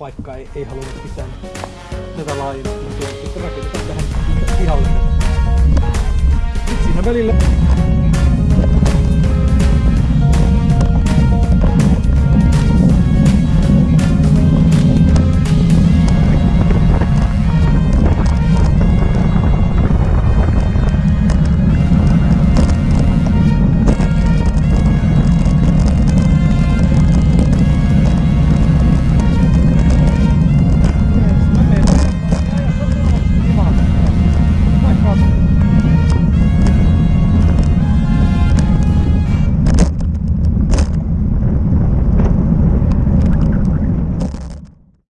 paikka ei, ei halunnut pitää tätä laajennettua, mutta rakennetaan tähän pihalle. Sitten siinä välillä